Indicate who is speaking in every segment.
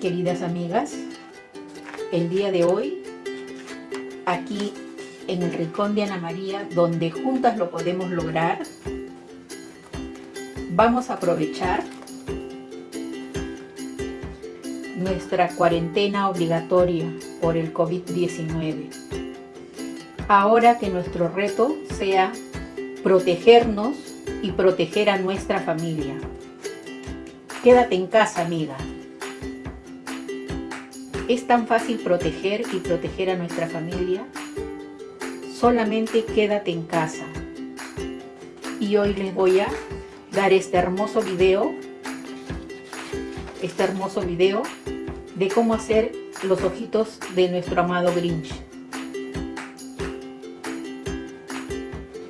Speaker 1: Queridas amigas, el día de hoy, aquí en el Rincón de Ana María, donde juntas lo podemos lograr, vamos a aprovechar nuestra cuarentena obligatoria por el COVID-19. Ahora que nuestro reto sea protegernos y proteger a nuestra familia. Quédate en casa, amiga. Es tan fácil proteger y proteger a nuestra familia. Solamente quédate en casa. Y hoy les voy a dar este hermoso video, este hermoso video de cómo hacer los ojitos de nuestro amado Grinch.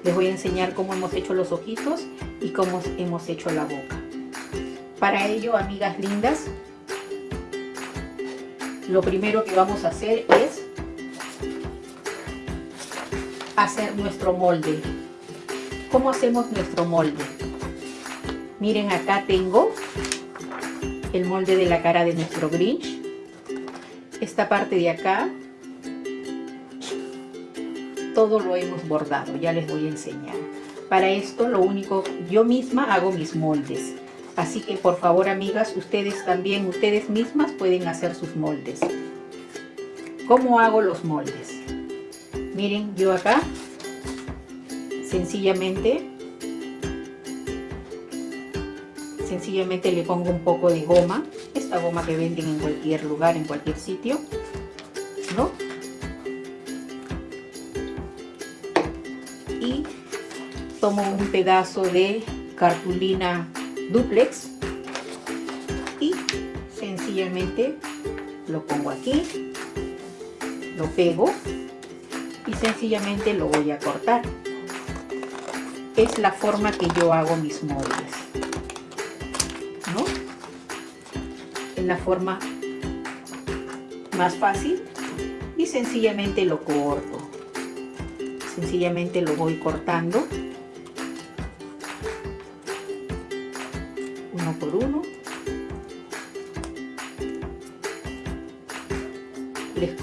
Speaker 1: Les voy a enseñar cómo hemos hecho los ojitos y cómo hemos hecho la boca. Para ello, amigas lindas, lo primero que vamos a hacer es hacer nuestro molde. ¿Cómo hacemos nuestro molde? Miren, acá tengo el molde de la cara de nuestro Grinch. Esta parte de acá, todo lo hemos bordado, ya les voy a enseñar. Para esto, lo único, yo misma hago mis moldes. Así que por favor, amigas, ustedes también, ustedes mismas pueden hacer sus moldes. ¿Cómo hago los moldes? Miren, yo acá, sencillamente sencillamente le pongo un poco de goma, esta goma que venden en cualquier lugar, en cualquier sitio, ¿no? Y tomo un pedazo de cartulina duplex y sencillamente lo pongo aquí, lo pego y sencillamente lo voy a cortar. Es la forma que yo hago mis moldes. en la forma más fácil y sencillamente lo corto sencillamente lo voy cortando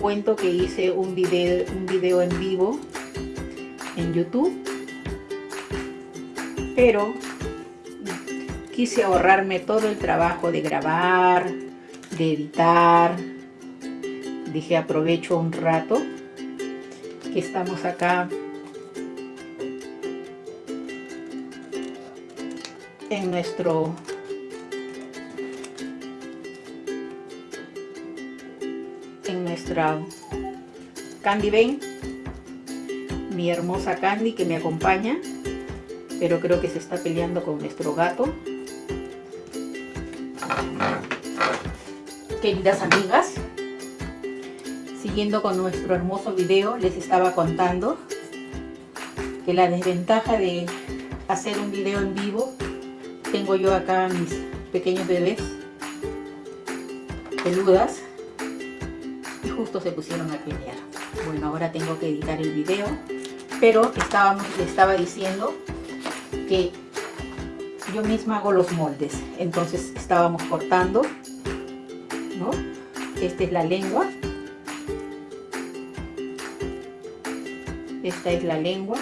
Speaker 1: cuento que hice un video, un video en vivo en YouTube pero quise ahorrarme todo el trabajo de grabar, de editar. Dije aprovecho un rato que estamos acá en nuestro Candy Bane mi hermosa Candy que me acompaña pero creo que se está peleando con nuestro gato. Queridas amigas, siguiendo con nuestro hermoso video, les estaba contando que la desventaja de hacer un video en vivo, tengo yo acá mis pequeños bebés peludas se pusieron a pelear. Bueno, ahora tengo que editar el video, pero estábamos, le estaba diciendo que yo misma hago los moldes, entonces estábamos cortando esta es la lengua. Esta es la lengua.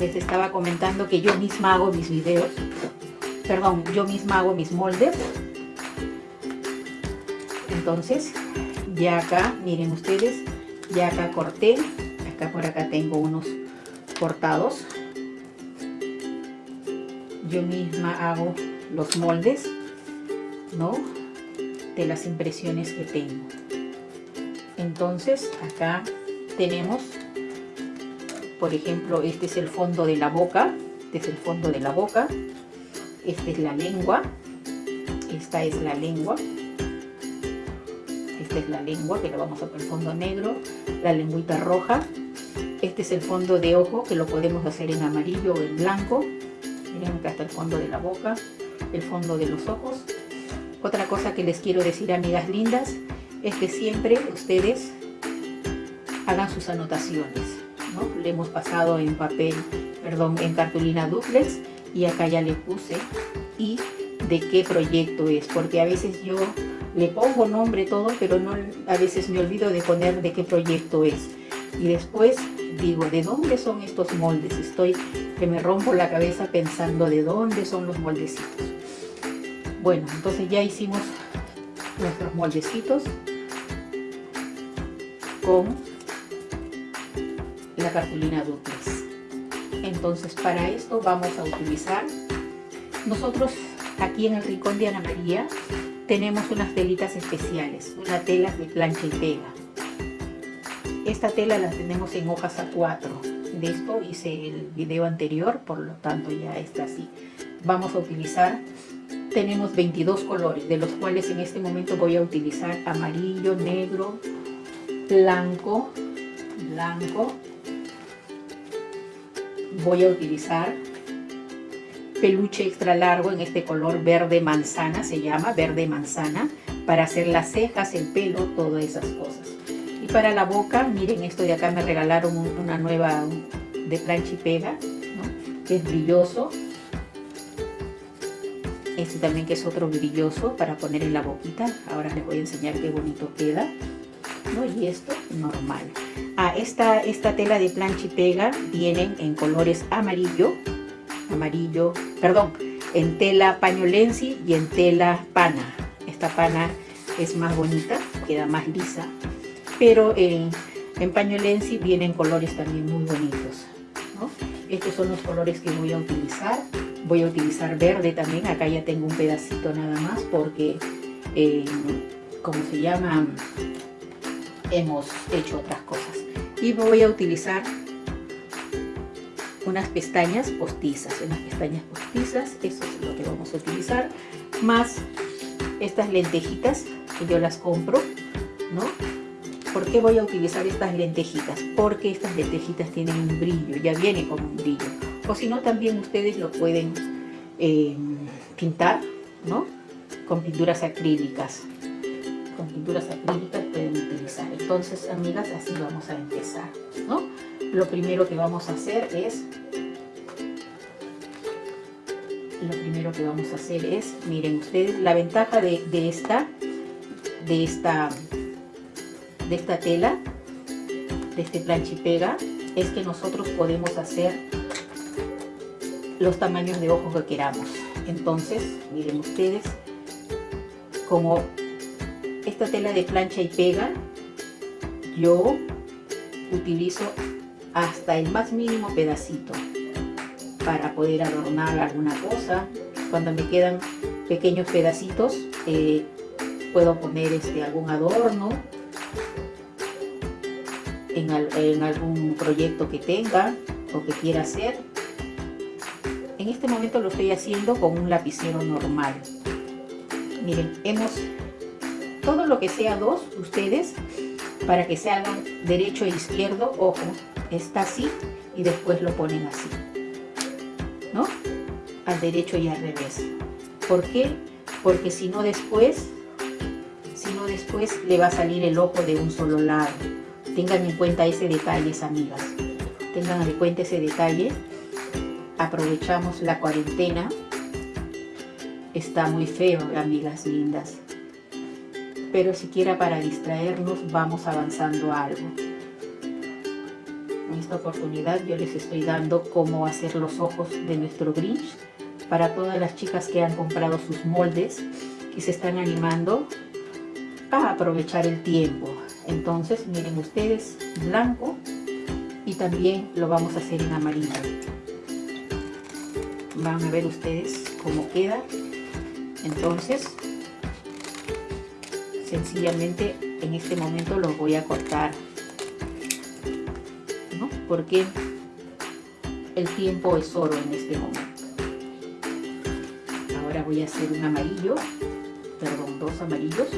Speaker 1: Les estaba comentando que yo misma hago mis videos. Perdón, yo misma hago mis moldes. Entonces, ya acá, miren ustedes, ya acá corté. Acá por acá tengo unos cortados yo misma hago los moldes, ¿no? De las impresiones que tengo. Entonces, acá tenemos, por ejemplo, este es el fondo de la boca, este es el fondo de la boca, esta es la lengua, esta es la lengua, esta es la lengua, que lo vamos a poner fondo negro, la lengüita roja, este es el fondo de ojo, que lo podemos hacer en amarillo o en blanco, miren acá está el fondo de la boca el fondo de los ojos. Otra cosa que les quiero decir amigas lindas es que siempre ustedes hagan sus anotaciones ¿no? Le hemos pasado en papel, perdón, en cartulina duplex y acá ya le puse y de qué proyecto es, porque a veces yo le pongo nombre todo, pero no, a veces me olvido de poner de qué proyecto es. Y después digo, ¿de dónde son estos moldes? Estoy que me rompo la cabeza pensando de dónde son los moldecitos. Bueno, entonces ya hicimos nuestros moldecitos con la cartulina duplex. Entonces para esto vamos a utilizar, nosotros aquí en el rincón de Ana María tenemos unas telitas especiales, una tela de plancha y pega. Esta tela la tenemos en hojas A4. De esto hice el video anterior, por lo tanto ya está así. Vamos a utilizar, tenemos 22 colores, de los cuales en este momento voy a utilizar amarillo, negro, blanco, blanco. Voy a utilizar peluche extra largo en este color verde manzana, se llama verde manzana, para hacer las cejas, el pelo, todas esas cosas. Y para la boca, miren esto de acá me regalaron una nueva de plancha y pega, que es brilloso. Este también que es otro brilloso para poner en la boquita. Ahora les voy a enseñar qué bonito queda. Y esto normal. Ah, esta, esta tela de plancha y pega vienen en colores amarillo, amarillo, perdón, en tela pañolensi y en tela pana. Esta pana es más bonita, queda más lisa, pero en, en pañolensi vienen colores también muy bonitos. Estos son los colores que voy a utilizar. Voy a utilizar verde también, acá ya tengo un pedacito nada más porque, eh, como se llama, hemos hecho otras cosas. Y voy a utilizar unas pestañas postizas, unas pestañas postizas, eso es lo que vamos a utilizar, más estas lentejitas que yo las compro, ¿no? ¿Por qué voy a utilizar estas lentejitas? Porque estas lentejitas tienen un brillo, ya viene con un brillo. O si no, también ustedes lo pueden eh, pintar, ¿no? Con pinturas acrílicas. Con pinturas acrílicas. Entonces, amigas, así vamos a empezar, ¿no? lo primero que vamos a hacer es lo primero que vamos a hacer es miren ustedes la ventaja de, esta de esta de esta tela de este planchipega es que nosotros podemos hacer los tamaños de ojos que queramos entonces miren ustedes como esta tela de plancha y pega yo utilizo hasta el más mínimo pedacito para poder adornar alguna cosa. Cuando me quedan pequeños pedacitos, eh, puedo poner este, algún adorno en, en algún proyecto que tenga o que quiera hacer. En este momento lo estoy haciendo con un lapicero normal. Miren, hemos todo lo que sea dos, ustedes, para que se hagan derecho e izquierdo, ojo, está así y después lo ponen así, ¿no? Al derecho y al revés. ¿Por qué? Porque si no después, si no después le va a salir el ojo de un solo lado. Tengan en cuenta ese detalle, amigas. Tengan en cuenta ese detalle. Aprovechamos la cuarentena. Está muy feo, amigas lindas. Pero siquiera para distraernos vamos avanzando algo en esta oportunidad yo les estoy dando cómo hacer los ojos de nuestro Grinch para todas las chicas que han comprado sus moldes y se están animando a aprovechar el tiempo. Entonces miren ustedes blanco y también lo vamos a hacer en amarillo. Van a ver ustedes cómo queda. Entonces sencillamente en este momento lo voy a cortar porque el tiempo es oro en este momento. Ahora voy a hacer un amarillo, perdón, dos amarillos.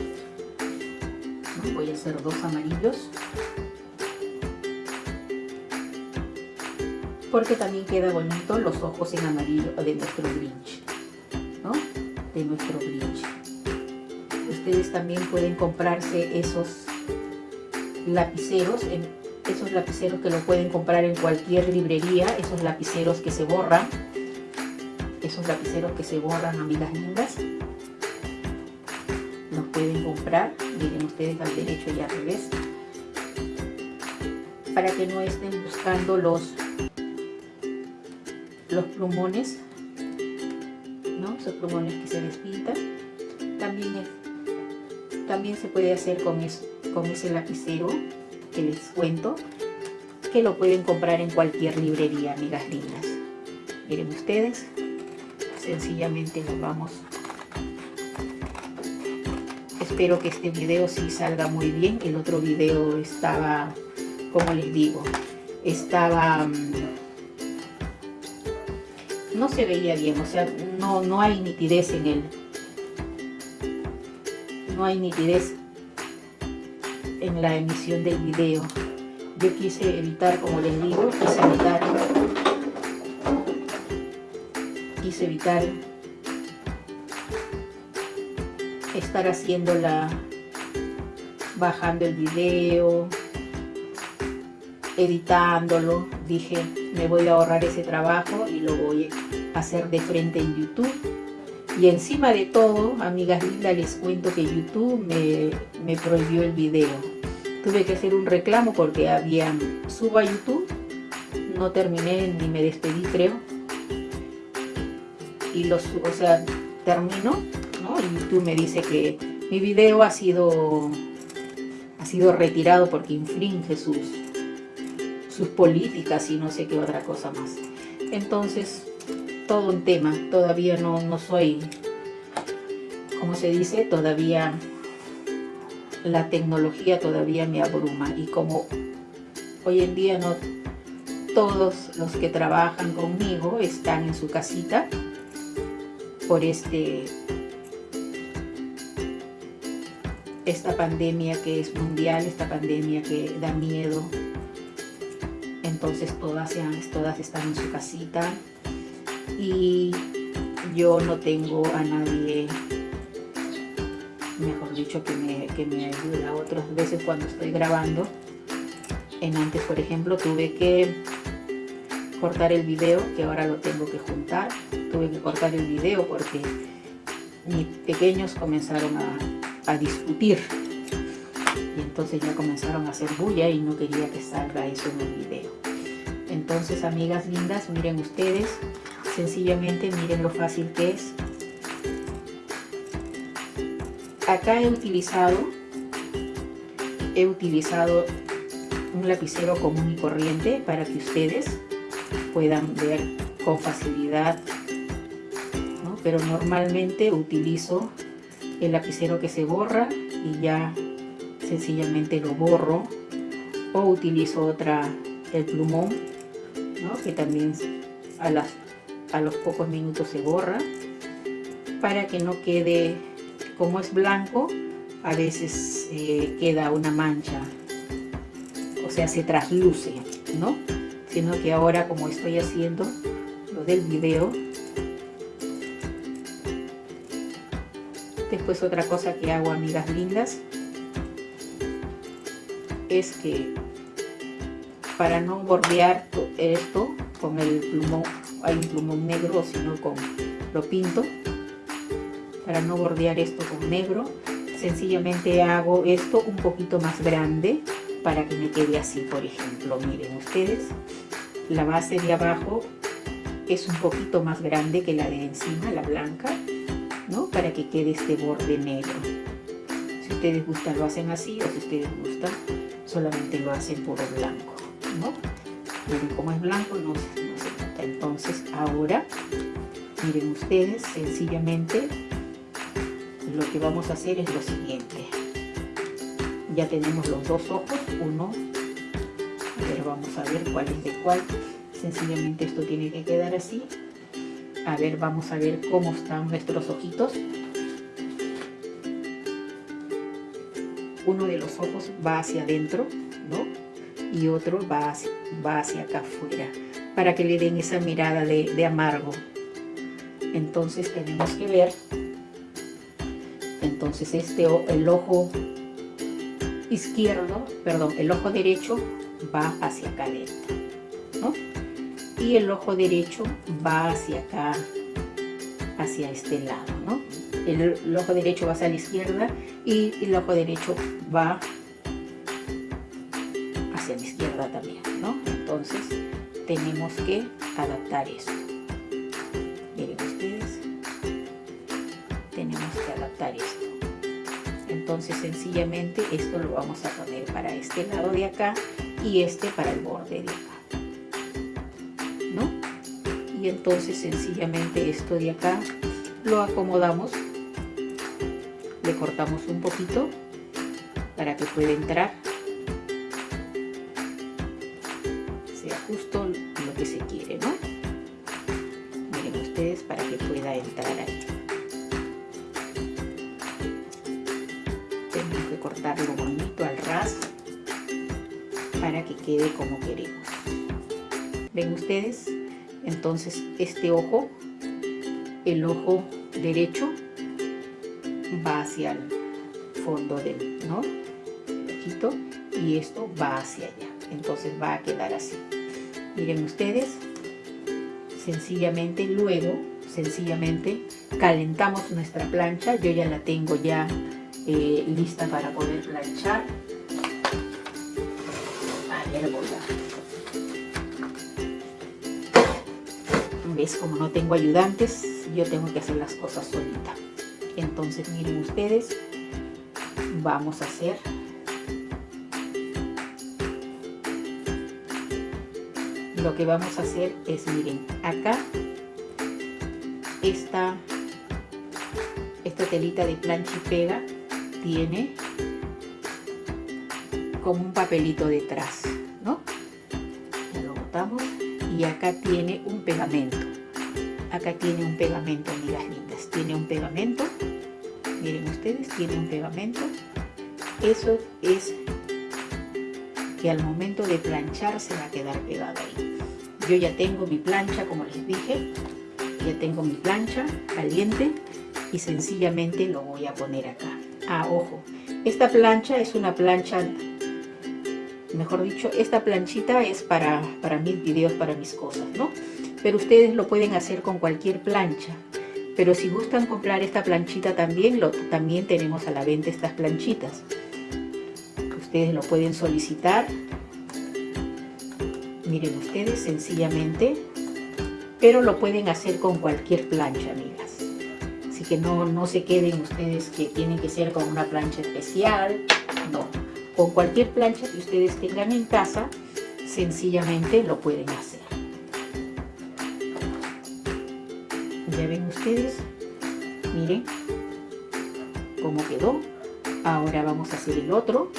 Speaker 1: Voy a hacer dos amarillos. Porque también queda bonito los ojos en amarillo de nuestro Grinch. ¿no? De nuestro Grinch. Ustedes también pueden comprarse esos lapiceros esos lapiceros que lo pueden comprar en cualquier librería, esos lapiceros que se borran, esos lapiceros que se borran, amigas lindas, los pueden comprar, miren ustedes al derecho y al revés, para que no estén buscando los, los plumones, ¿no? esos plumones que se despintan, también, también se puede hacer con, con ese lapicero que les cuento, que lo pueden comprar en cualquier librería, amigas lindas. Miren ustedes, sencillamente nos vamos. Espero que este video sí salga muy bien. El otro video estaba, como les digo, estaba... Mm, no se veía bien, o sea, no, no hay nitidez en él. No hay nitidez en la emisión del video. Yo quise evitar, como les digo, quise evitar, quise evitar estar haciendo la, bajando el video, editándolo. Dije, me voy a ahorrar ese trabajo y lo voy a hacer de frente en YouTube. Y encima de todo, amigas lindas, les cuento que YouTube me, me prohibió el video. Tuve que hacer un reclamo porque había subo a YouTube no terminé ni me despedí creo. Y los o sea termino ¿no? YouTube me dice que mi video ha sido ha sido retirado porque infringe sus sus políticas y no sé qué otra cosa más. Entonces todo un tema. Todavía no, no soy como se dice todavía la tecnología todavía me abruma. Y como hoy en día no todos los que trabajan conmigo están en su casita por este esta pandemia que es mundial, esta pandemia que da miedo. Entonces todas, todas están en su casita y yo no tengo a nadie mejor dicho, que me, que me ayuda. Otras veces cuando estoy grabando, en antes, por ejemplo, tuve que cortar el video, que ahora lo tengo que juntar. Tuve que cortar el video porque mis pequeños comenzaron a, a discutir. Y entonces ya comenzaron a hacer bulla y no quería que salga eso en el video. Entonces, amigas lindas, miren ustedes, sencillamente miren lo fácil que es. Acá he utilizado he utilizado un lapicero común y corriente para que ustedes puedan ver con facilidad pero normalmente utilizo el lapicero que se borra y ya sencillamente lo borro. O utilizo otra el plumón que también a, las, a los pocos minutos se borra para que no quede como es blanco, a veces eh, queda una mancha, o sea, se trasluce, ¿no? Sino que ahora, como estoy haciendo lo del video, después otra cosa que hago, amigas lindas, es que para no bordear esto con el plumón, hay un plumón negro, sino con lo pinto, para no bordear esto con negro sencillamente hago esto un poquito más grande para que me quede así por ejemplo miren ustedes la base de abajo es un poquito más grande que la de encima la blanca ¿no? para que quede este borde negro si ustedes gustan lo hacen así o si ustedes gustan solamente lo hacen por blanco ¿no? como es blanco no, entonces ahora miren ustedes sencillamente lo que vamos a hacer es lo siguiente. Ya tenemos los dos ojos uno ver vamos a ver cuál es de cuál. Sencillamente esto tiene que quedar así. A ver vamos a ver cómo están nuestros ojitos. Uno de los ojos va hacia adentro ¿no? y otro va hacia, va hacia acá afuera para que le den esa mirada de, de amargo entonces tenemos que ver entonces este el ojo izquierdo, perdón, el ojo derecho va hacia acá ¿no? Y el ojo derecho va hacia acá, hacia este lado, ¿no? El, el ojo derecho va hacia la izquierda y el ojo derecho va que adaptar esto. Miren ustedes, tenemos que adaptar esto. Entonces sencillamente esto lo vamos a poner para este lado de acá y este para el borde de acá. ¿No? Y entonces sencillamente esto de acá lo acomodamos, le cortamos un poquito para que pueda entrar cortarlo bonito al ras para que quede como queremos. ¿Ven ustedes? Entonces este ojo, el ojo derecho, va hacia el fondo del, ¿no? ojito y esto va hacia allá. Entonces va a quedar así. Miren ustedes, sencillamente luego, sencillamente calentamos nuestra plancha. Yo ya la tengo ya eh, lista para poder planchar. Ayer ¿Ves? Como no tengo ayudantes, yo tengo que hacer las cosas solita. Entonces miren ustedes, vamos a hacer lo que vamos a hacer es, miren, acá esta, esta telita de plancha y pega tiene como un papelito detrás, ¿no? lo botamos y acá tiene un pegamento. Acá tiene un pegamento, amigas lindas. Tiene un pegamento. Miren ustedes, tiene un pegamento. Eso es que al momento de planchar se va a quedar pegado ahí. Yo ya tengo mi plancha, como les dije, ya tengo mi plancha caliente y sencillamente lo voy a poner acá. Ah, ojo, esta plancha es una plancha, mejor dicho, esta planchita es para, para mis videos, para mis cosas, ¿no? Pero ustedes lo pueden hacer con cualquier plancha. Pero si gustan comprar esta planchita también, lo, también tenemos a la venta estas planchitas. Ustedes lo pueden solicitar miren ustedes sencillamente pero lo pueden hacer con cualquier plancha así que no, no se queden ustedes que tienen que ser con una plancha especial no, con cualquier plancha que ustedes tengan en casa sencillamente lo pueden hacer. Ya ven ustedes miren cómo quedó. Ahora vamos a hacer el otro.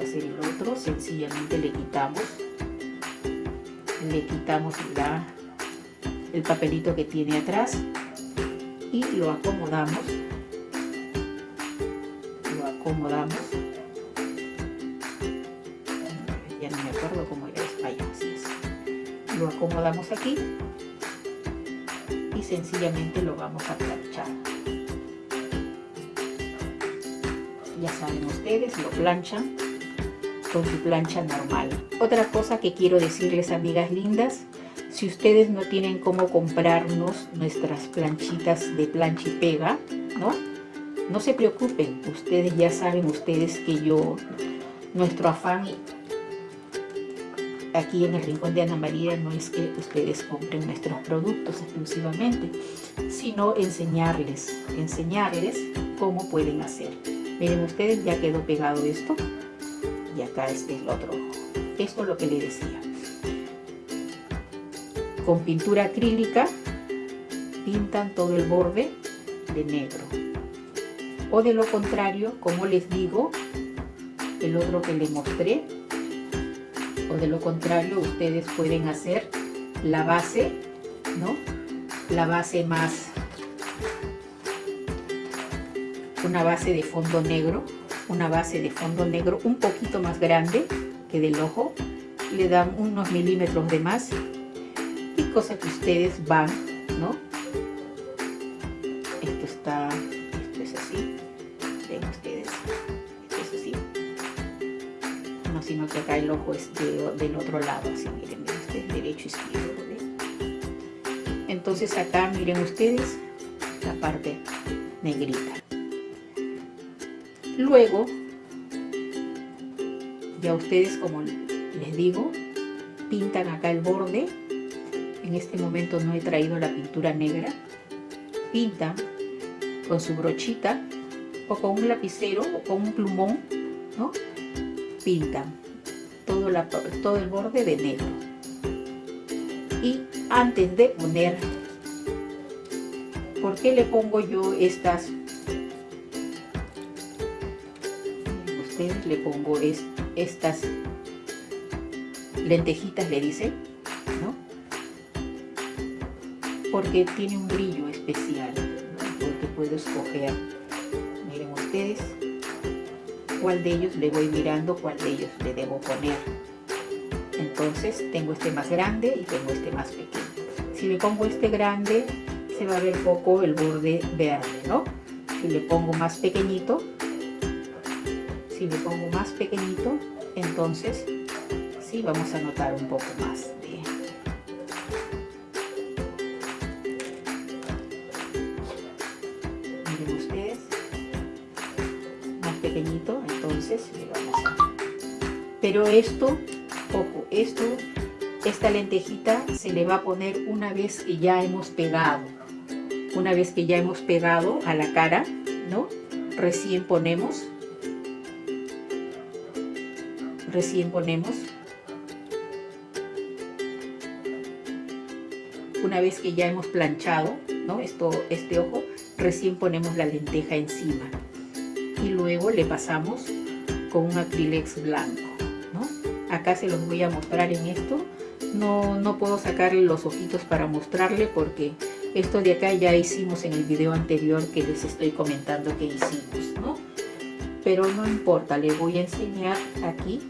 Speaker 1: Hacer el otro. Sencillamente le quitamos le quitamos la, el papelito que tiene atrás y lo acomodamos. Lo acomodamos. Ya no me acuerdo cómo era es lo acomodamos aquí y sencillamente lo vamos a planchar. Ya saben ustedes, lo planchan con su plancha normal. Otra cosa que quiero decirles amigas lindas, si ustedes no tienen cómo comprarnos nuestras planchitas de plancha y pega, ¿no? No se preocupen, ustedes ya saben ustedes que yo, nuestro afán aquí en el Rincón de Ana María no es que ustedes compren nuestros productos exclusivamente, sino enseñarles, enseñarles cómo pueden hacer. Miren ustedes, ya quedó pegado esto y acá este es el otro Esto es lo que le decía. Con pintura acrílica pintan todo el borde de negro. O de lo contrario, como les digo, el otro que les mostré, o de lo contrario ustedes pueden hacer la base, ¿no? La base más, una base de fondo negro una base de fondo negro un poquito más grande que del ojo le dan unos milímetros de más y cosa que ustedes van no esto está esto es así ven ustedes esto es así sino que acá el ojo es del otro lado, así miren, ustedes, derecho, izquierdo. Entonces acá miren ustedes la parte negrita. Luego, ya ustedes como les digo, pintan acá el borde. En este momento no he traído la pintura negra. Pintan con su brochita o con un lapicero o con un plumón, ¿no? Pintan todo, la, todo el borde de negro. Y antes de poner, ¿por qué le pongo yo estas? Ustedes le pongo estas lentejitas, le dicen, Porque tiene un brillo especial, porque puedo escoger miren ustedes cuál de ellos le voy mirando, cuál de ellos le debo poner. Entonces tengo este más grande y tengo este más pequeño. Si le pongo este grande, se va a ver poco el borde verde, ¿no? Si le pongo más pequeñito, si le pongo más pequeñito, entonces sí vamos a notar un poco más Pero esto, ojo, esto, esta lentejita se le va a poner una vez que ya hemos pegado. Una vez que ya hemos pegado a la cara, ¿no? Recién ponemos, recién ponemos una vez que ya hemos planchado ¿no? Esto, este ojo, recién ponemos la lenteja encima y luego le pasamos con un acrílex blanco. ¿No? Acá se los voy a mostrar en esto. No, no puedo sacarle los ojitos para mostrarle porque esto de acá ya hicimos en el video anterior que les estoy comentando que hicimos. ¿no? Pero no importa, le voy a enseñar aquí.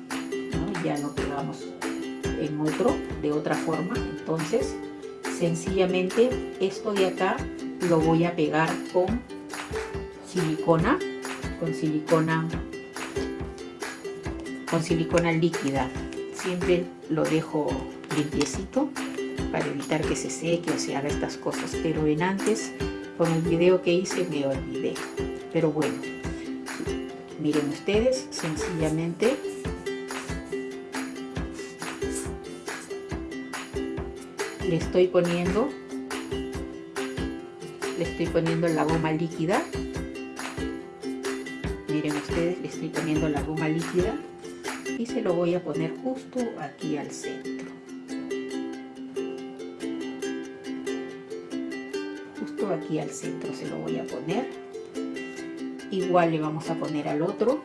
Speaker 1: ¿no? Ya lo pegamos en otro, de otra forma. Entonces, sencillamente esto de acá lo voy a pegar con silicona con silicona con silicona líquida. Siempre lo dejo limpiecito para evitar que se seque o se haga estas cosas pero en antes con el video que hice me olvidé. Pero bueno miren ustedes sencillamente le estoy poniendo le estoy poniendo la goma líquida. Miren ustedes le estoy poniendo la goma líquida y se lo voy a poner justo aquí al centro. Justo aquí al centro se lo voy a poner. Igual le vamos a poner al otro.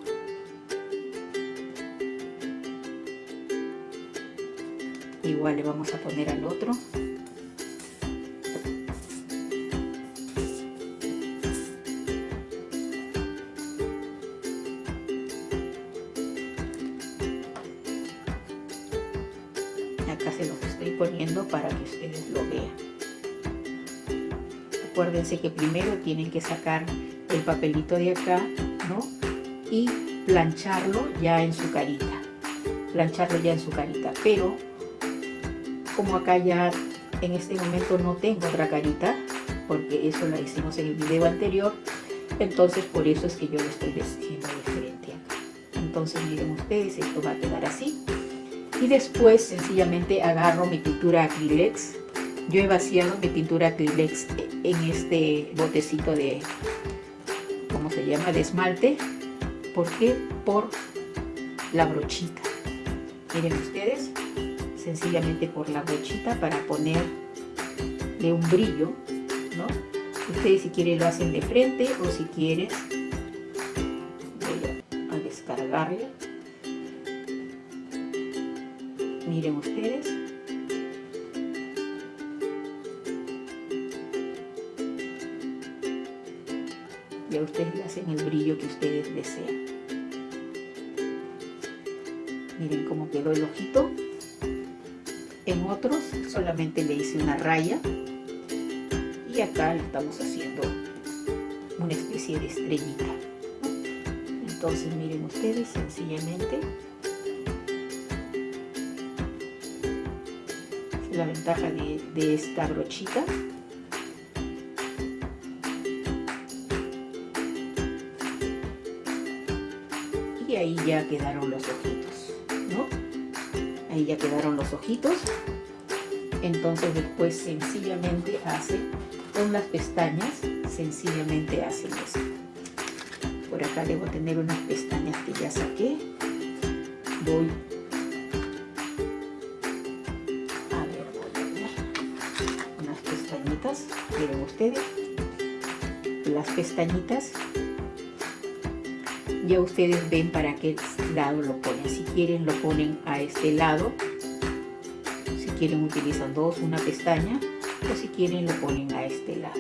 Speaker 1: Igual le vamos a poner al otro Que primero tienen que sacar el papelito de acá, ¿no? Y plancharlo ya en su carita. Plancharlo ya en su carita. Pero, como acá ya en este momento no tengo otra carita, porque eso la hicimos en el video anterior, entonces por eso es que yo lo estoy haciendo diferente acá. Entonces miren ustedes, esto va a quedar así y después sencillamente agarro mi pintura acrylex yo he vaciado mi pintura acrylex en este botecito de ¿cómo se llama? de esmalte ¿por qué? por la brochita miren ustedes sencillamente por la brochita para ponerle un brillo ¿no? ustedes si quieren lo hacen de frente o si quieren ya ustedes le hacen el brillo que ustedes desean. Miren cómo quedó el ojito. En otros solamente le hice una raya y acá le estamos haciendo una especie de estrellita. Entonces miren ustedes sencillamente la ventaja de, de esta brochita ya quedaron los ojitos ¿no? ahí ya quedaron los ojitos. Entonces después sencillamente hace con las pestañas sencillamente hacen eso. Por acá debo tener unas pestañas que ya saqué. Voy a ver, voy a ver. Unas pestañitas miren ustedes. Las pestañitas ya ustedes ven para qué lado lo ponen. Si quieren lo ponen a este lado. Si quieren utilizan dos una pestaña. O si quieren lo ponen a este lado.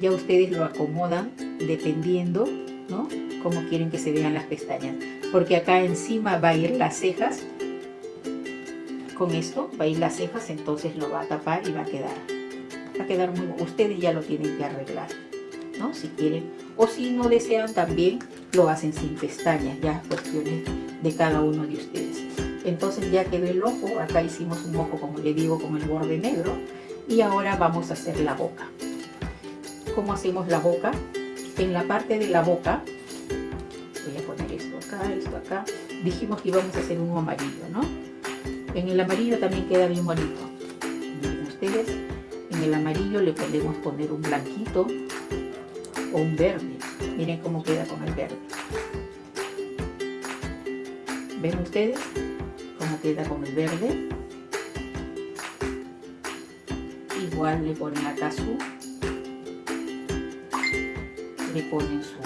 Speaker 1: Ya ustedes lo acomodan dependiendo ¿no? como quieren que se vean las pestañas. Porque acá encima va a ir las cejas. Con esto va a ir las cejas entonces lo va a tapar y va a quedar. Va a quedar muy ustedes ya lo tienen que arreglar ¿no? si quieren. O si no desean también lo hacen sin pestañas ya cuestiones de cada uno de ustedes. Entonces ya quedó el ojo acá hicimos un ojo como le digo con el borde negro y ahora vamos a hacer la boca. Cómo hacemos la boca en la parte de la boca voy a poner esto acá, esto acá dijimos que íbamos a hacer uno amarillo ¿no? en el amarillo también queda bien bonito. Miren ustedes en el amarillo le podemos poner un blanquito o un verde miren cómo queda con el verde. Ven ustedes cómo queda con el verde igual le ponen acá su le ponen su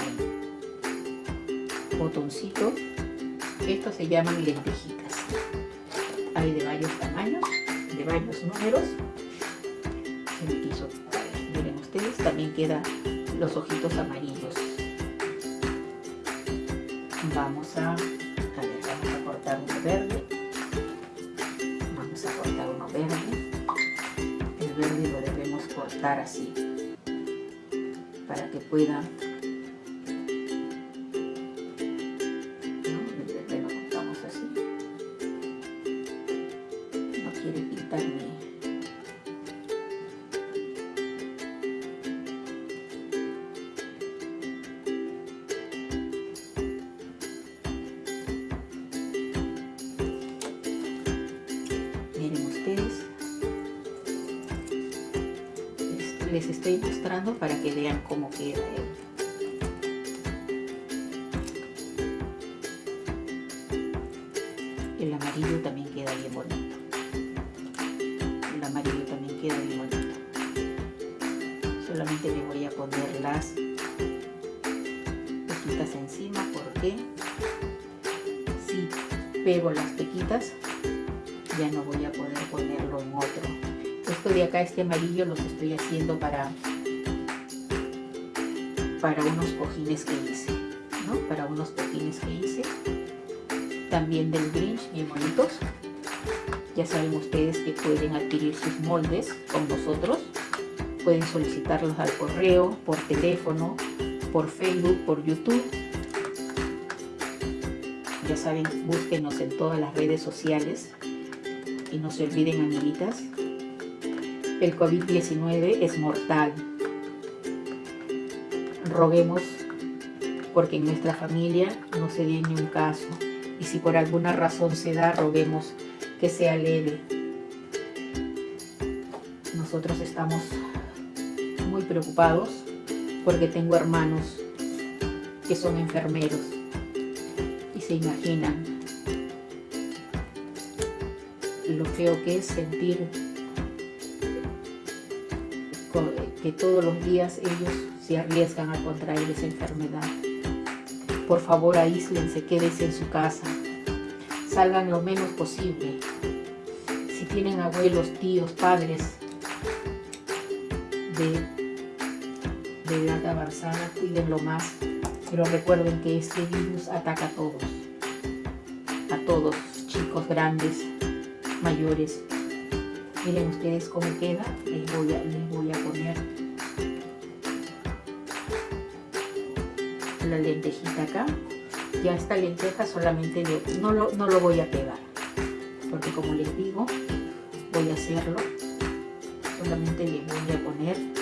Speaker 1: botoncito. Estos se llaman lentejitas. Hay de varios tamaños de varios números. Miren ustedes también quedan los ojitos amarillos vamos a, vamos a cortar uno verde. Vamos a cortar uno verde. El verde lo debemos cortar así para que pueda les para que vean cómo queda él. El amarillo también queda bien bonito. El amarillo también queda bien bonito. Solamente le voy a poner las pequitas encima porque si pego las pequitas ya no voy a poder ponerlo en otro esto de acá, este amarillo, los estoy haciendo para, para unos cojines que hice, ¿no? Para unos cojines que hice. También del Grinch, bien bonitos. Ya saben ustedes que pueden adquirir sus moldes con nosotros. Pueden solicitarlos al correo, por teléfono, por Facebook, por YouTube. Ya saben, búsquenos en todas las redes sociales. Y no se olviden, amiguitas, el COVID-19 es mortal. Roguemos porque en nuestra familia no se dé ni un caso. Y si por alguna razón se da, roguemos que sea leve. Nosotros estamos muy preocupados porque tengo hermanos que son enfermeros y se imaginan lo feo que es sentir que todos los días ellos se arriesgan a contraer esa enfermedad. Por favor, aíslense, quédense en su casa. Salgan lo menos posible. Si tienen abuelos, tíos, padres de, de edad avanzada, cuídenlo más. Pero recuerden que este virus ataca a todos. A todos, chicos, grandes, mayores. Miren ustedes cómo queda. Les voy a, les voy a poner la lentejita acá. Ya esta lenteja solamente no, lo, no lo voy a pegar. Porque como les digo, voy a hacerlo solamente le voy a poner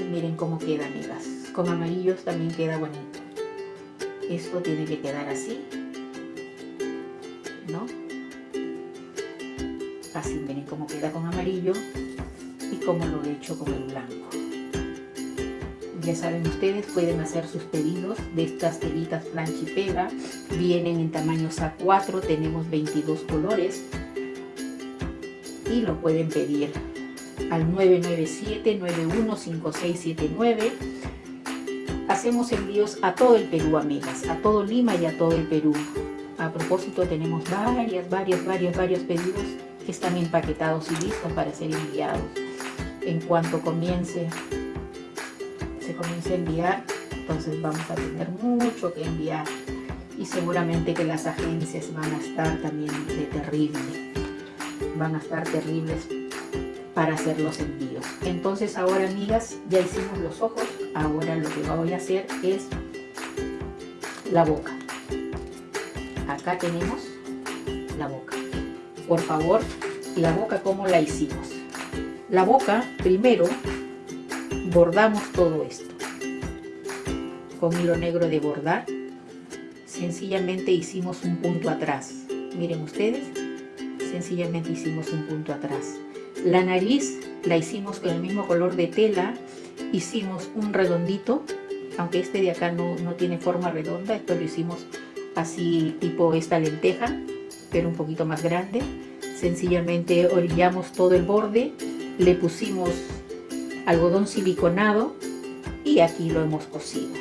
Speaker 1: miren cómo queda amigas. Con amarillos también queda bonito. Esto tiene que quedar así ¿no? así miren cómo queda con amarillo y cómo lo he hecho con el blanco. Ya saben ustedes pueden hacer sus pedidos de estas telitas plancha y pega vienen en tamaños A4 tenemos 22 colores y lo pueden pedir al 997-915679 hacemos envíos a todo el Perú amigas a todo Lima y a todo el Perú. A propósito tenemos varias varias varios varios pedidos que están empaquetados y listos para ser enviados. En cuanto comience se comience a enviar, entonces vamos a tener mucho que enviar y seguramente que las agencias van a estar también de terrible, van a estar terribles para hacer los envíos. Entonces ahora amigas, ya hicimos los ojos, ahora lo que voy a hacer es la boca. Acá tenemos la boca. Por favor, la boca como la hicimos. La boca primero bordamos todo esto con hilo negro de bordar sencillamente hicimos un punto atrás miren ustedes sencillamente hicimos un punto atrás la nariz la hicimos con el mismo color de tela hicimos un redondito aunque este de acá no, no tiene forma redonda esto lo hicimos así tipo esta lenteja pero un poquito más grande sencillamente orillamos todo el borde le pusimos algodón siliconado y aquí lo hemos cosido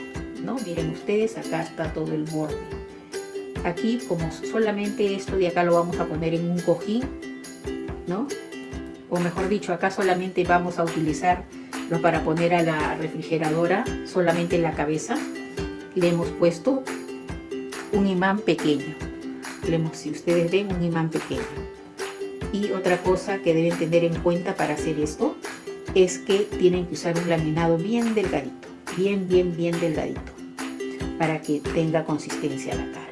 Speaker 1: ¿no? miren ustedes acá está todo el borde aquí como solamente esto de acá lo vamos a poner en un cojín ¿no? O mejor dicho acá solamente vamos a utilizarlo para poner a la refrigeradora solamente la cabeza le hemos puesto un imán pequeño le si ustedes ven un imán pequeño y otra cosa que deben tener en cuenta para hacer esto es que tienen que usar un laminado bien delgadito, bien, bien, bien delgadito, para que tenga consistencia la cara.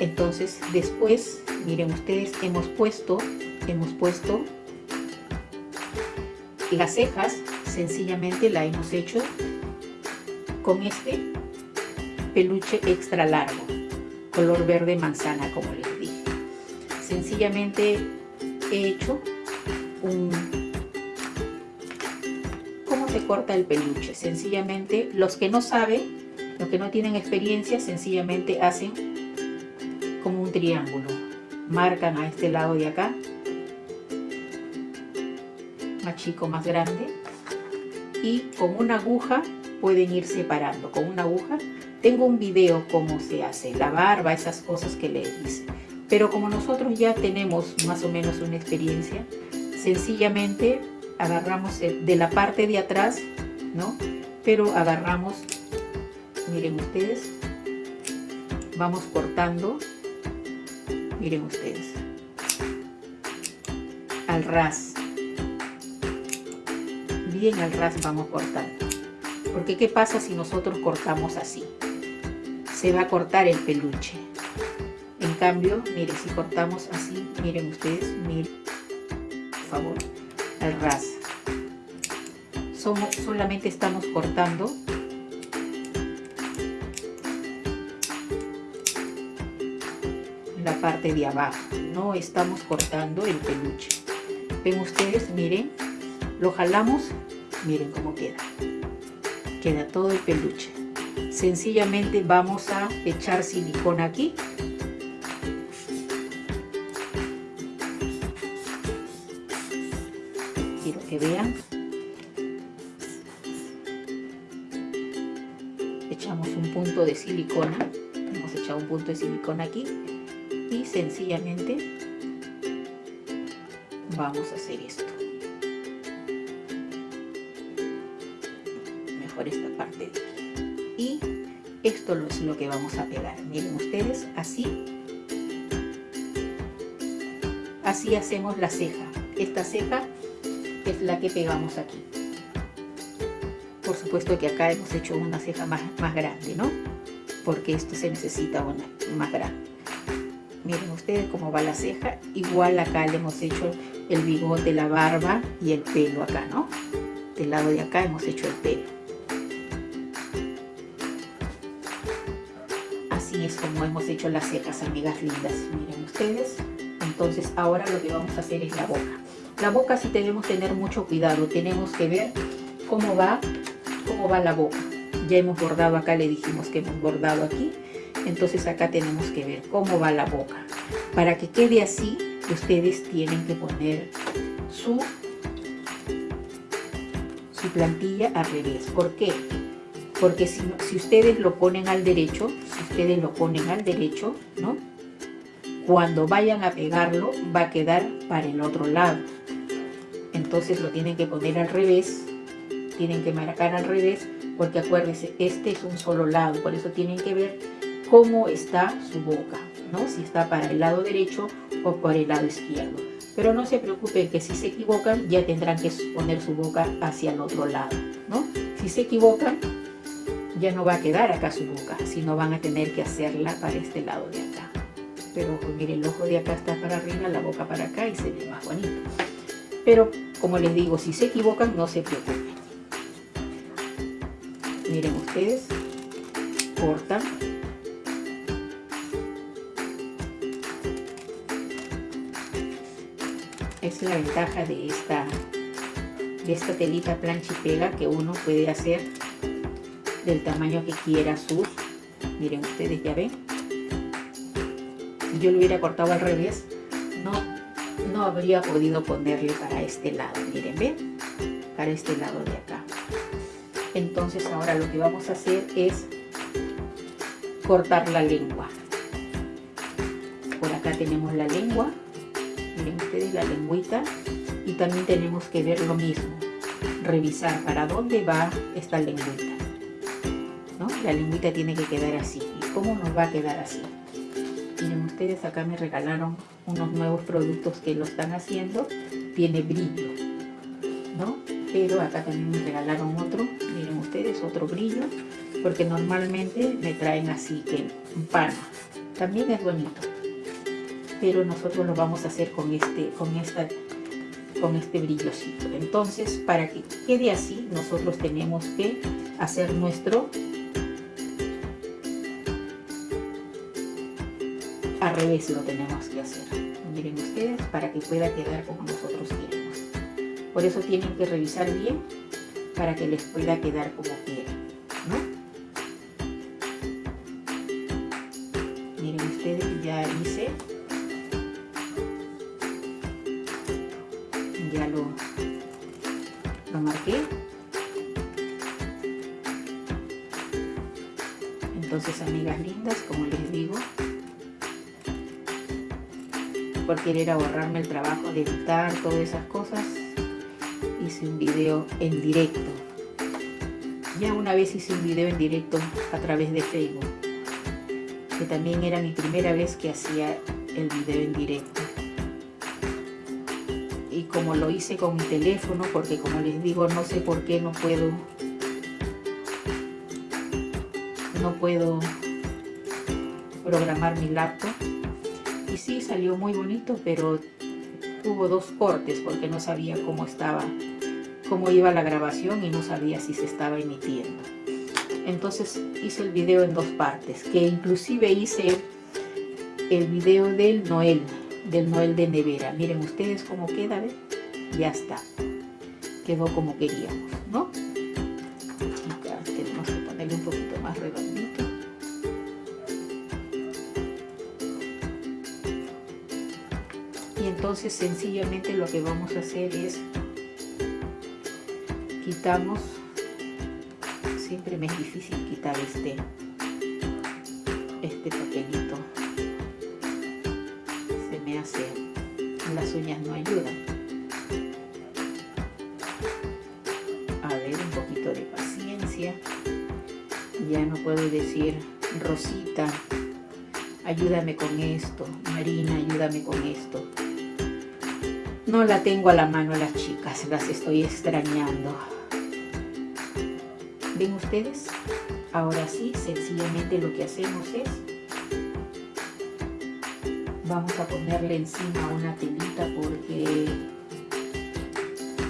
Speaker 1: Entonces, después, miren ustedes, hemos puesto, hemos puesto las cejas, sencillamente la hemos hecho con este peluche extra largo, color verde manzana, como les dije. Sencillamente he hecho un se corta el peluche. Sencillamente, los que no saben, los que no tienen experiencia, sencillamente hacen como un triángulo. Marcan a este lado de acá, chico, más grande, y con una aguja pueden ir separando. Con una aguja, tengo un video cómo se hace, la barba, esas cosas que les hice. Pero como nosotros ya tenemos más o menos una experiencia, sencillamente agarramos de la parte de atrás, ¿no? Pero agarramos, miren ustedes, vamos cortando, miren ustedes, al ras, bien al ras vamos cortando. Porque ¿qué pasa si nosotros cortamos así? Se va a cortar el peluche. En cambio, miren, si cortamos así, miren ustedes, miren, por favor, al ras. Somos, solamente estamos cortando la parte de abajo, no estamos cortando el peluche. Ven ustedes, miren, lo jalamos, miren cómo queda. Queda todo el peluche. Sencillamente vamos a echar silicona aquí que vean. Echamos un punto de silicona, hemos echado un punto de silicona aquí y sencillamente vamos a hacer esto. Esto es lo que vamos a pegar. Miren ustedes, así. Así hacemos la ceja. Esta ceja es la que pegamos aquí por supuesto que acá hemos hecho una ceja más, más grande, ¿no? Porque esto se necesita una más grande. Miren ustedes cómo va la ceja. Igual acá le hemos hecho el bigote, la barba y el pelo acá, ¿no? Del lado de acá hemos hecho el pelo. Las cejas, amigas lindas. Miren ustedes. Entonces ahora lo que vamos a hacer es la boca. La boca sí debemos tener mucho cuidado. Tenemos que ver cómo va, cómo va la boca. Ya hemos bordado acá, le dijimos que hemos bordado aquí entonces acá tenemos que ver cómo va la boca. Para que quede así, ustedes tienen que poner su, su plantilla al revés. ¿Por qué? Porque si, ustedes lo ponen al derecho, si ustedes lo ponen al derecho, ¿no? Cuando vayan a pegarlo, va a quedar para el otro lado. Entonces lo tienen que poner al revés, tienen que marcar al revés, porque acuérdense, este es un solo lado, por eso tienen que ver cómo está su boca, ¿no? Si está para el lado derecho o por el lado izquierdo. Pero no se preocupen que si se equivocan ya tendrán que poner su boca hacia el otro lado, ¿no? Si se equivocan ya no va a quedar acá su boca, sino van a tener que hacerla para este lado de acá. Pero pues, miren, el ojo de acá está para arriba, la boca para acá y se ve más bonito. Pero como les digo, si se equivocan no se preocupen. Miren ustedes, cortan es la ventaja de esta, de esta telita plancha y pega que uno puede hacer del tamaño que quiera sus. Miren ustedes, ya ven. Yo lo hubiera cortado al revés, no, no habría podido ponerle para este lado. Miren, ven, para este lado de acá. Entonces ahora lo que vamos a hacer es cortar la lengua. Por acá tenemos la lengua miren ustedes la lengüita y también tenemos que ver lo mismo revisar para dónde va esta lengüita. La lengüita tiene que quedar así y cómo nos va a quedar así miren ustedes acá me regalaron unos nuevos productos que lo están haciendo. Tiene brillo ¿no? pero acá también me regalaron otro. Miren ustedes otro brillo. Porque normalmente me traen así que un pan. También es bonito. Pero nosotros lo vamos a hacer con este, con esta, con este brillosito. Entonces, para que quede así, nosotros tenemos que hacer nuestro al revés lo tenemos que hacer. Miren ustedes, para que pueda quedar como nosotros queremos. Por eso tienen que revisar bien para que les pueda quedar como quieren. Querer ahorrarme el trabajo de editar todas esas cosas hice un video en directo ya una vez hice un video en directo a través de Facebook que también era mi primera vez que hacía el video en directo y como lo hice con mi teléfono, porque como les digo, no sé por qué no puedo, no puedo programar mi laptop. Sí, salió muy bonito, pero hubo dos cortes porque no sabía cómo estaba, cómo iba la grabación y no sabía si se estaba emitiendo. Entonces hice el video en dos partes, que inclusive hice el video del Noel, del Noel de nevera. Miren ustedes cómo queda, ¿ven? Ya está. Quedó como queríamos, ¿no? Tenemos que ponerle un poquito entonces sencillamente lo que vamos a hacer es quitamos siempre me es difícil quitar este este papelito las uñas no ayudan. A ver, un poquito de paciencia. Ya no puedo decir, Rosita, ayúdame con esto. Marina, ayúdame con esto. No la tengo a la mano las chicas, las estoy extrañando. ¿Ven ustedes? Ahora sí, sencillamente lo que hacemos es vamos a ponerle encima una telita porque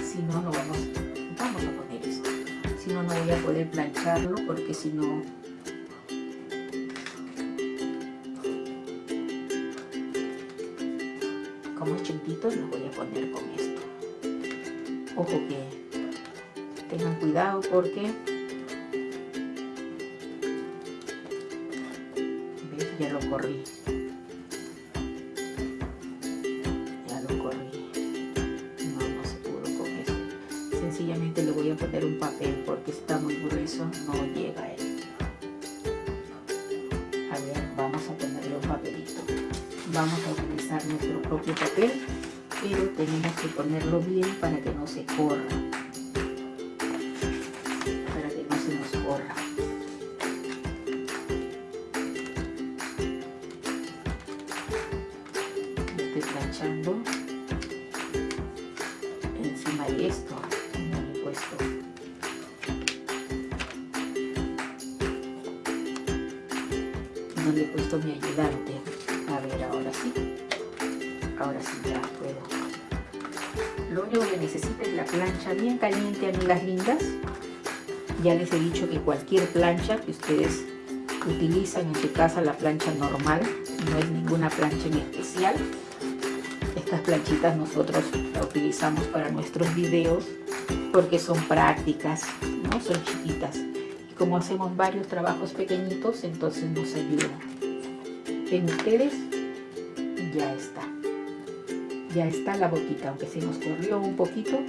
Speaker 1: si no, no vamos, vamos a poner esto. Si no, no voy a poder plancharlo porque si no como es chiquitito lo voy a poner con esto. Ojo que tengan cuidado porque ya lo corrí. Ya lo corrí. No, no se pudo con esto. Sencillamente le voy a poner un papel porque está muy grueso no llega él. A ver vamos a ponerle un papelito. Vamos a utilizar nuestro propio papel pero tenemos que ponerlo bien para que no se corra que ustedes utilizan en su casa la plancha normal no es ninguna plancha en especial. Estas planchitas nosotros la utilizamos para nuestros videos porque son prácticas no son chiquitas. Y como hacemos varios trabajos pequeñitos entonces nos ayuda. Ven ustedes ya está. Ya está la boquita, aunque se nos corrió un poquito,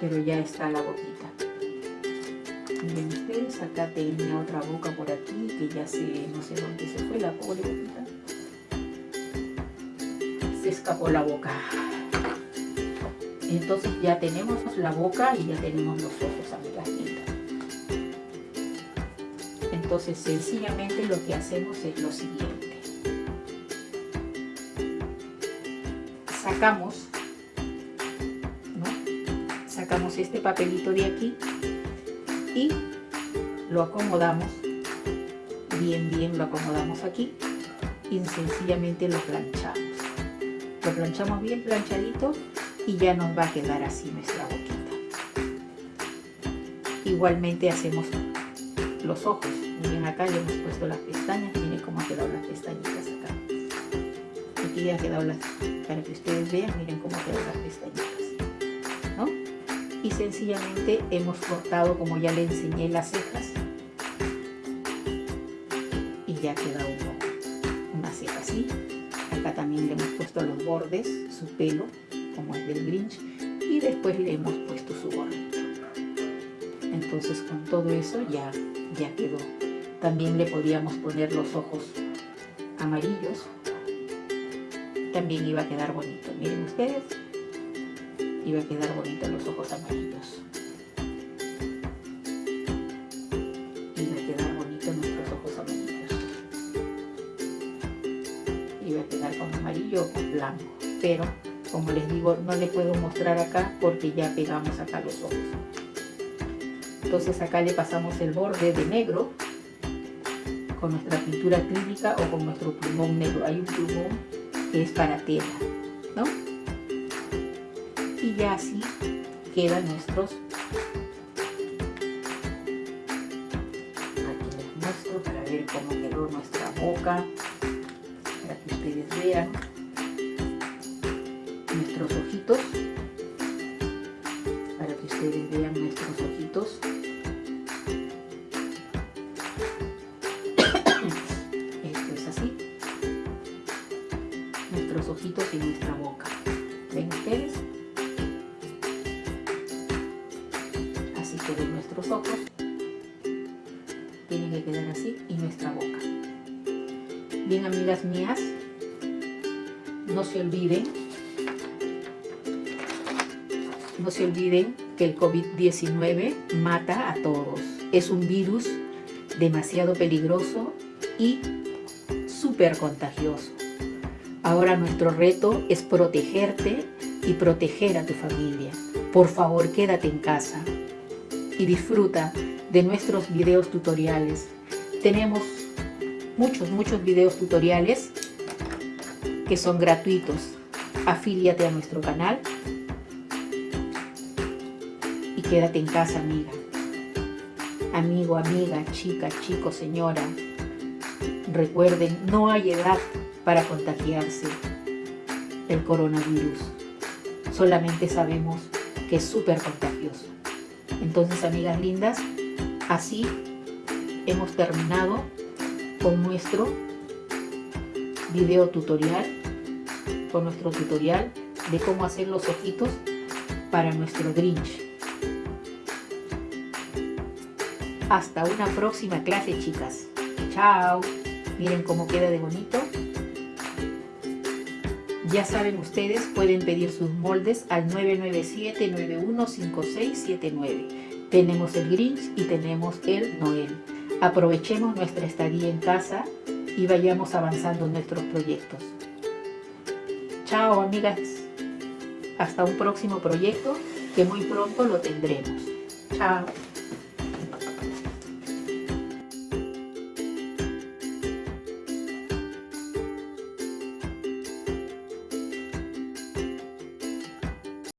Speaker 1: pero ya está la boquita. Acá tenía otra boca por aquí, que ya se, no sé dónde se fue la pobre. Se escapó la boca. Entonces ya tenemos la boca y ya tenemos los ojos, amigas. Entonces sencillamente lo que hacemos es lo siguiente sacamos, sacamos este papelito de aquí y lo acomodamos, bien, bien lo acomodamos aquí y sencillamente lo planchamos. Lo planchamos bien planchadito y ya nos va a quedar así nuestra boquita. Igualmente hacemos los ojos. Miren acá le hemos puesto las pestañas, miren cómo han quedado las pestañitas acá. Aquí ya han quedado las para que ustedes vean, miren cómo quedan las pestañitas, ¿no? Y sencillamente hemos cortado, como ya le enseñé, las cejas y ya queda uno, una ceja así. Acá también le hemos puesto los bordes, su pelo, como es del Grinch, y después le hemos puesto su gorrito. Entonces con todo eso ya, ya quedó. También le podíamos poner los ojos amarillos también iba a quedar bonito. Miren ustedes, iba a quedar bonito los ojos amarillos. Iba a quedar bonito nuestros ojos amarillos. Iba a quedar con amarillo o con blanco. Pero, como les digo, no les puedo mostrar acá porque ya pegamos acá los ojos. Entonces acá le pasamos el borde de negro con nuestra pintura acrílica o con nuestro plumón negro. Hay un plumón que es para tela, ¿no? Y así quedan nuestros COVID-19 mata a todos. Es un virus demasiado peligroso y súper contagioso. Ahora nuestro reto es protegerte y proteger a tu familia. Por favor, quédate en casa y disfruta de nuestros videos tutoriales. Tenemos muchos, muchos videos tutoriales que son gratuitos. Afíliate a nuestro canal quédate en casa, amiga. Amigo, amiga, chica, chico, señora. Recuerden, no hay edad para contagiarse el coronavirus. Solamente sabemos que es súper contagioso. Entonces, amigas lindas, así hemos terminado con nuestro video tutorial, con nuestro tutorial de cómo hacer los ojitos para nuestro Grinch. Hasta una próxima clase, chicas. Chao. Miren cómo queda de bonito. Ya saben ustedes, pueden pedir sus moldes al 997-915679. Tenemos el Grinch y tenemos el Noel. Aprovechemos nuestra estadía en casa y vayamos avanzando en nuestros proyectos. Chao amigas. Hasta un próximo proyecto que muy pronto lo tendremos. Chao.